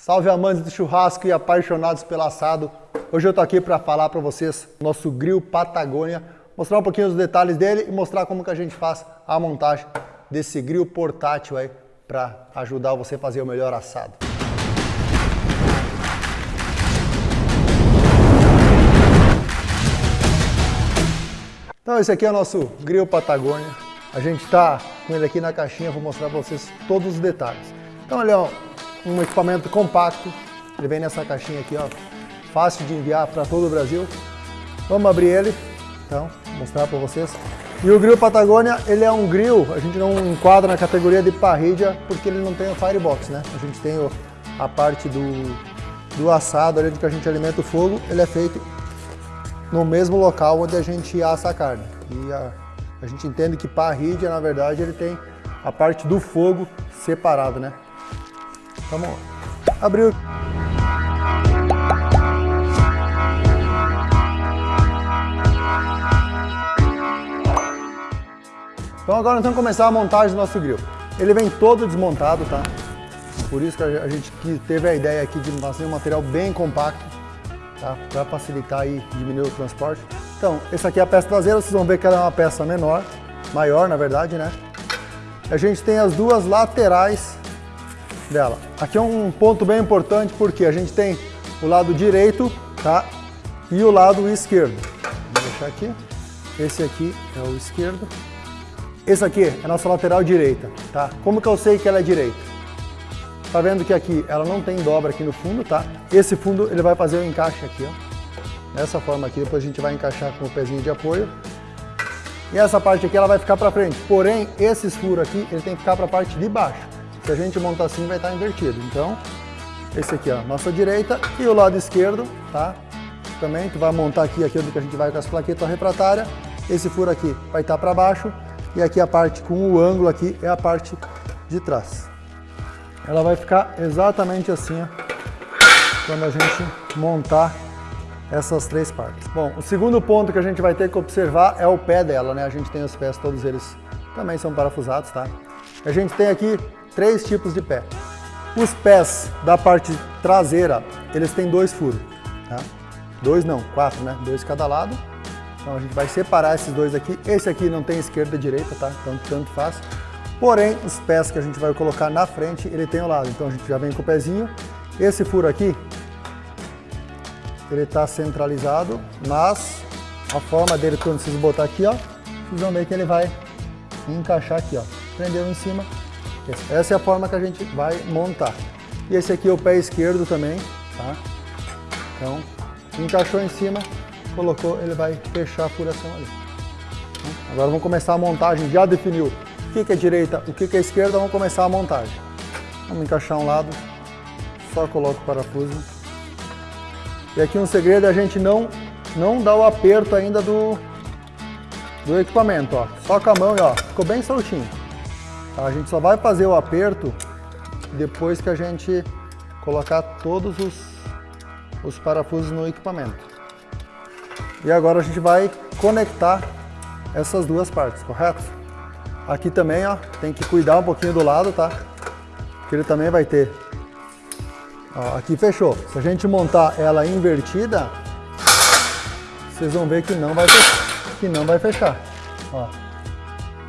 Salve amantes do churrasco e apaixonados pelo assado. Hoje eu tô aqui para falar para vocês nosso grill Patagônia, mostrar um pouquinho os detalhes dele e mostrar como que a gente faz a montagem desse grill portátil aí para ajudar você a fazer o melhor assado. Então esse aqui é o nosso grill Patagônia. A gente está com ele aqui na caixinha, vou mostrar para vocês todos os detalhes. Então um um equipamento compacto. Ele vem nessa caixinha aqui, ó, fácil de enviar para todo o Brasil. Vamos abrir ele, então, mostrar para vocês. E o grill Patagônia, ele é um grill, a gente não enquadra na categoria de parrilha porque ele não tem o firebox, né? A gente tem a parte do, do assado ali, que a gente alimenta o fogo, ele é feito no mesmo local onde a gente assa a carne. E a, a gente entende que parrilha, na verdade, ele tem a parte do fogo separado, né? Vamos abrir. Então agora nós vamos começar a montagem do nosso grill. Ele vem todo desmontado, tá? Por isso que a gente teve a ideia aqui de fazer um material bem compacto, tá? Para facilitar e diminuir o transporte. Então, essa aqui é a peça traseira, vocês vão ver que ela é uma peça menor, maior na verdade, né? A gente tem as duas laterais dela. Aqui é um ponto bem importante porque a gente tem o lado direito, tá? E o lado esquerdo. Vou deixar aqui. Esse aqui é o esquerdo. Esse aqui é a nossa lateral direita, tá? Como que eu sei que ela é direita? Tá vendo que aqui ela não tem dobra aqui no fundo, tá? Esse fundo ele vai fazer o encaixe aqui, ó. Dessa forma aqui, depois a gente vai encaixar com o pezinho de apoio. E essa parte aqui ela vai ficar para frente. Porém, esses furos aqui, ele tem que ficar para a parte de baixo. Se a gente montar assim, vai estar invertido. Então, esse aqui, ó, nossa direita e o lado esquerdo, tá? Também, tu vai montar aqui aquilo que a gente vai com as plaquetas refratárias. Esse furo aqui vai estar para baixo e aqui a parte com o ângulo aqui é a parte de trás. Ela vai ficar exatamente assim, ó, quando a gente montar essas três partes. Bom, o segundo ponto que a gente vai ter que observar é o pé dela, né? A gente tem os pés, todos eles também são parafusados, tá? A gente tem aqui três tipos de pé. Os pés da parte traseira, eles têm dois furos, tá? Dois não, quatro, né? Dois cada lado. Então a gente vai separar esses dois aqui. Esse aqui não tem esquerda e direita, tá? Então tanto faz. Porém, os pés que a gente vai colocar na frente, ele tem o lado. Então a gente já vem com o pezinho. Esse furo aqui, ele está centralizado, mas a forma dele, quando vocês botar aqui, ó, vocês vão ver que ele vai encaixar aqui, ó. Prendeu em cima, essa é a forma que a gente vai montar. E esse aqui é o pé esquerdo também, tá? Então, encaixou em cima, colocou, ele vai fechar a furação ali. Agora vamos começar a montagem, já definiu o que é direita, o que é esquerda, vamos começar a montagem. Vamos encaixar um lado, só coloca o parafuso. E aqui um segredo é a gente não, não dar o aperto ainda do, do equipamento, ó. Só com a mão e ó, ficou bem soltinho. A gente só vai fazer o aperto depois que a gente colocar todos os, os parafusos no equipamento. E agora a gente vai conectar essas duas partes, correto? Aqui também, ó, tem que cuidar um pouquinho do lado, tá? Porque ele também vai ter... Ó, aqui fechou. Se a gente montar ela invertida, vocês vão ver que não vai fechar. Que não vai fechar. Ó.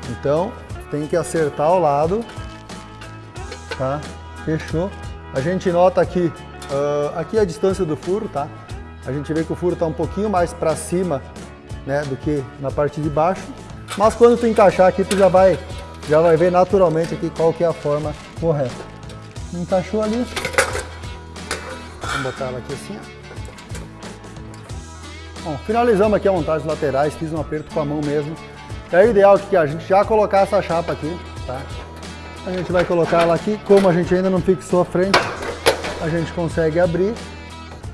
Então, tem que acertar o lado, tá? Fechou. A gente nota aqui, uh, aqui é a distância do furo, tá? A gente vê que o furo está um pouquinho mais para cima, né, do que na parte de baixo. Mas quando tu encaixar aqui, tu já vai, já vai ver naturalmente aqui qual que é a forma correta. Encaixou ali. Vamos botar ela aqui assim, ó. Bom, finalizamos aqui a montagem laterais, fiz um aperto com a mão mesmo. É ideal que a gente já colocar essa chapa aqui, tá? A gente vai colocar ela aqui, como a gente ainda não fixou a frente, a gente consegue abrir,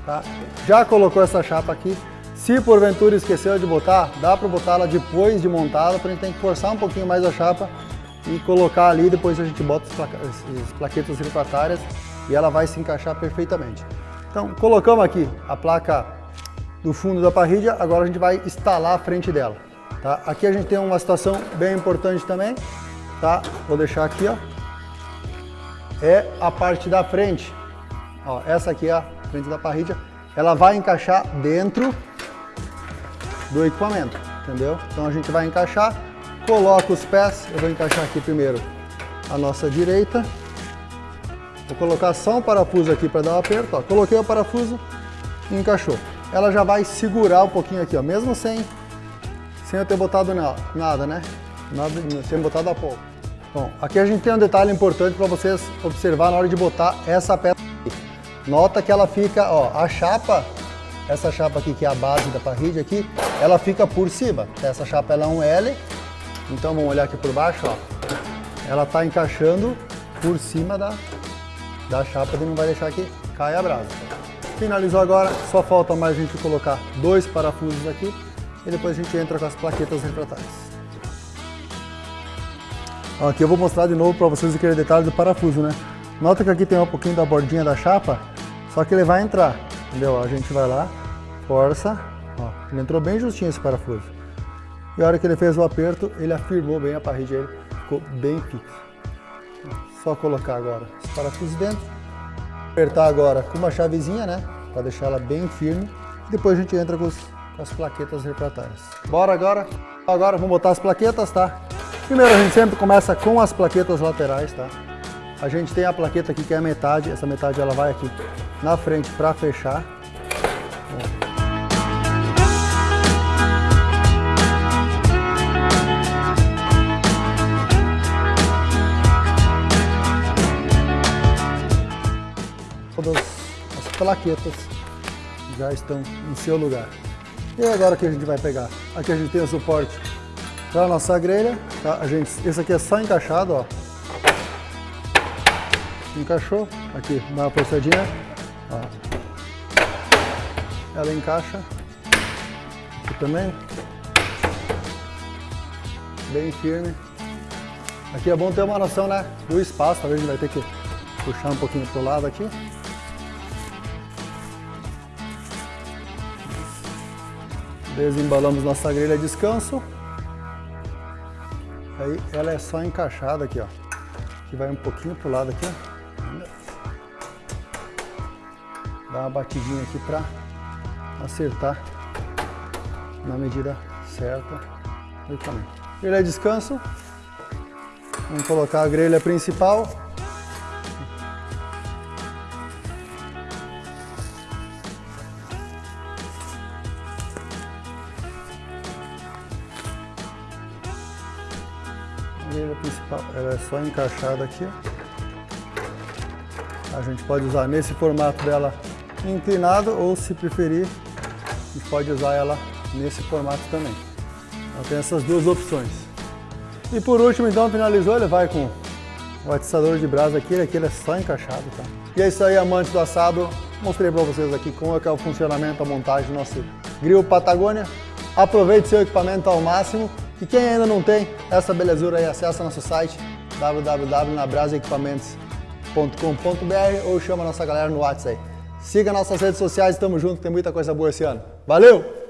tá? Já colocou essa chapa aqui. Se porventura esqueceu de botar, dá para botar ela depois de montada, a gente tem que forçar um pouquinho mais a chapa e colocar ali, depois a gente bota as plaquetas refratárias e ela vai se encaixar perfeitamente. Então, colocamos aqui a placa do fundo da parrilha, agora a gente vai instalar a frente dela. Tá? Aqui a gente tem uma situação bem importante também, tá? Vou deixar aqui, ó. É a parte da frente. Ó, essa aqui é a frente da parrilha. Ela vai encaixar dentro do equipamento, entendeu? Então a gente vai encaixar, coloca os pés, eu vou encaixar aqui primeiro a nossa direita. Vou colocar só um parafuso aqui para dar um aperto, ó. Coloquei o parafuso e encaixou. Ela já vai segurar um pouquinho aqui, ó, mesmo sem, sem eu ter botado nada, né? Nada, sem botar a pouco. Bom, aqui a gente tem um detalhe importante para vocês observar na hora de botar essa peça aqui. Nota que ela fica, ó, a chapa, essa chapa aqui que é a base da parrilha aqui, ela fica por cima. Essa chapa ela é um L, então vamos olhar aqui por baixo, ó. Ela está encaixando por cima da, da chapa e não vai deixar que caia a brasa. Finalizou agora, só falta mais a gente colocar dois parafusos aqui e depois a gente entra com as plaquetas refratárias. Aqui eu vou mostrar de novo para vocês aquele detalhe do parafuso, né? Nota que aqui tem um pouquinho da bordinha da chapa, só que ele vai entrar, entendeu? A gente vai lá, força, ó, ele entrou bem justinho esse parafuso. E a hora que ele fez o aperto, ele afirmou bem a parede, ele ficou bem fixo. Só colocar agora os parafusos dentro, apertar agora com uma chavezinha, né? Para deixar ela bem firme. E depois a gente entra com, os, as plaquetas refratárias. Bora agora? Agora vamos botar as plaquetas, tá? Primeiro a gente sempre começa com as plaquetas laterais, tá? A gente tem a plaqueta aqui que é a metade, essa metade ela vai aqui na frente para fechar. Todas as plaquetas já estão em seu lugar. E agora que a gente vai pegar? Aqui a gente tem o suporte para a nossa grelha, tá? A gente, esse aqui é só encaixado, ó. Encaixou, aqui, dá uma forçadinha, ó. Ela encaixa, aqui também, bem firme. Aqui é bom ter uma noção, né, do espaço, talvez a gente vai ter que puxar um pouquinho pro lado aqui. Desembalamos nossa grelha descanso. Aí ela é só encaixada aqui, ó. Que vai um pouquinho pro lado aqui, ó. Dá uma batidinha aqui pra acertar na medida certa do tamanho. Grelha descanso. Vamos colocar a grelha principal. Grelha principal, ela é só encaixada aqui. A gente pode usar nesse formato dela inclinado ou se preferir, a gente pode usar ela nesse formato também. Então tem essas duas opções. E por último, então, finalizou, ele vai com o atiçador de brasa aqui, aqui ele é só encaixado, tá? E é isso aí, amantes do assado. Mostrei para vocês aqui como é que é o funcionamento, a montagem do nosso grill Patagônia. Aproveite seu equipamento ao máximo. E quem ainda não tem essa belezura aí, acessa nosso site www.nabrasaequipamentos.com.br ou chama a nossa galera no WhatsApp aí. Siga nossas redes sociais, estamos juntos, tem muita coisa boa esse ano. Valeu!